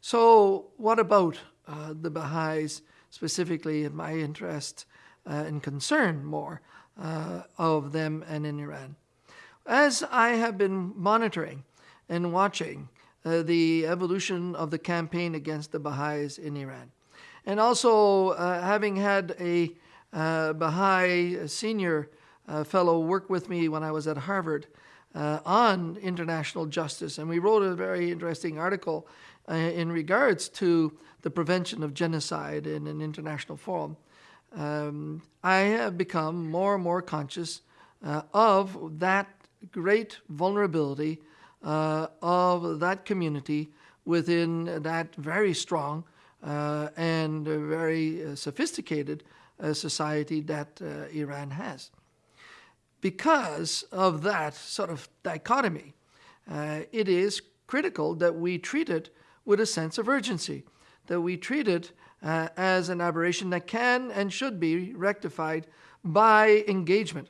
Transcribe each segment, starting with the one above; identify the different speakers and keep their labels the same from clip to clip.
Speaker 1: So, what about uh, the Baha'is specifically in my interest uh, and concern more uh, of them and in Iran? As I have been monitoring and watching uh, the evolution of the campaign against the Baha'is in Iran, and also uh, having had a uh, Baha'i senior fellow work with me when I was at Harvard on international justice, and we wrote a very interesting article uh, in regards to the prevention of genocide in an international forum, um, I have become more and more conscious uh, of that great vulnerability uh, of that community within that very strong uh, and very uh, sophisticated uh, society that Iran has. Because of that sort of dichotomy, it is critical that we treat it with a sense of urgency, that we treat it uh, as an aberration that can and should be rectified by engagement.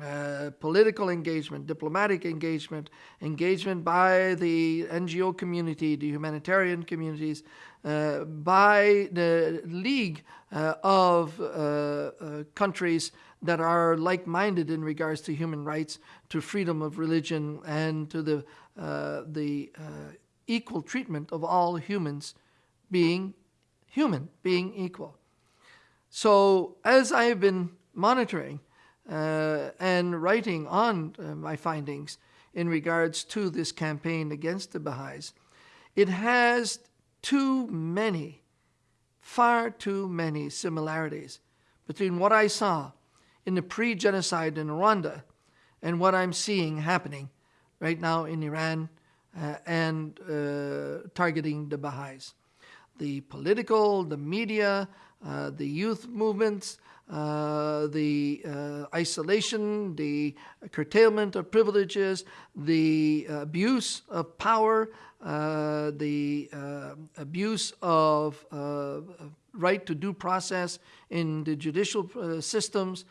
Speaker 1: Uh, political engagement, diplomatic engagement, engagement by the NGO community, the humanitarian communities, uh, by the League uh, of uh, uh, countries that are like minded in regards to human rights, to freedom of religion, and to the, the equal treatment of all humans being human, being equal. So as I have been monitoring uh, and writing on uh, my findings in regards to this campaign against the Baha'is, it has too many, far too many similarities between what I saw in the pre-genocide in Rwanda and what I'm seeing happening right now in Iran uh, and uh, targeting the Baha'is. The political, the media, uh, the youth movements, uh, the uh, isolation, the curtailment of privileges, the abuse of power, uh, the abuse of right to due process in the judicial systems,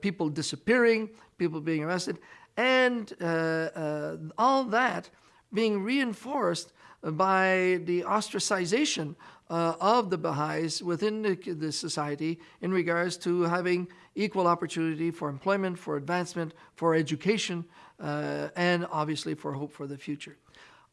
Speaker 1: people disappearing, people being arrested, and uh, uh, all that being reinforced by the ostracization uh, of the Baha'is within the, the, society in regards to having equal opportunity for employment, for advancement, for education, uh, and obviously for hope for the future.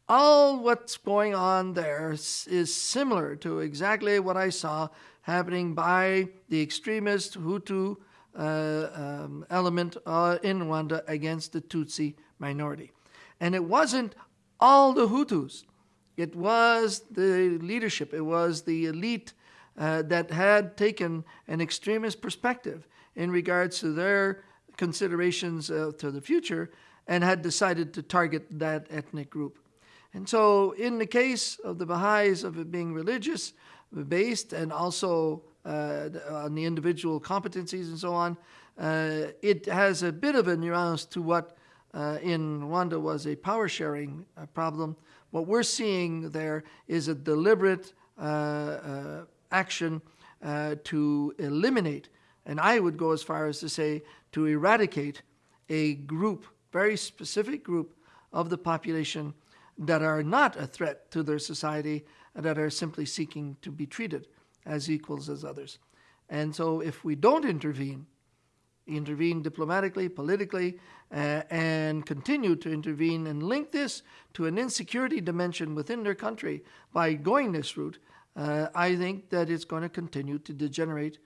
Speaker 1: All what's going on there is similar to exactly what I saw happening by the extremist Hutu uh, um, element uh, in Rwanda against the Tutsi minority. And it wasn't all the Hutus. It was the leadership, it was the elite uh, that had taken an extremist perspective in regards to their considerations uh, to the future and had decided to target that ethnic group. And so in the case of the Baha'is of it being religious based and also uh, on the individual competencies and so on. Uh, it has a bit of a nuance to what uh, in Rwanda was a power sharing uh, problem. What we're seeing there is a deliberate uh, uh, action to eliminate, and I would go as far as to say to eradicate a group, very specific group of the population that are not a threat to their society, and that are simply seeking to be treated as equals as others. And so if we don't intervene, intervene diplomatically, politically, uh, and continue to intervene and link this to an insecurity dimension within their country. By going this route, uh, I think that it's going to continue to degenerate